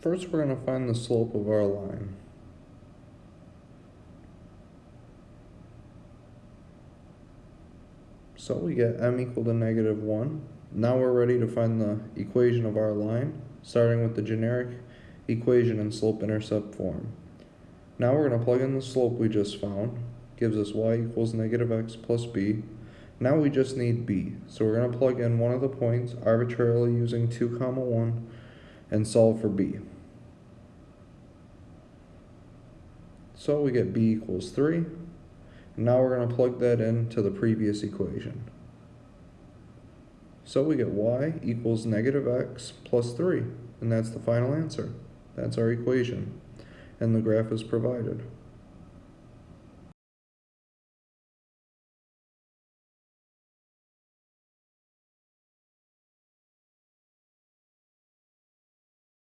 First, we're going to find the slope of our line. So we get m equal to negative 1. Now we're ready to find the equation of our line, starting with the generic equation in slope-intercept form. Now we're going to plug in the slope we just found, gives us y equals negative x plus b. Now we just need b, so we're going to plug in one of the points arbitrarily using 2 comma 1 and solve for b. So we get b equals 3. And now we're going to plug that into the previous equation. So we get y equals negative x plus 3. And that's the final answer. That's our equation. And the graph is provided.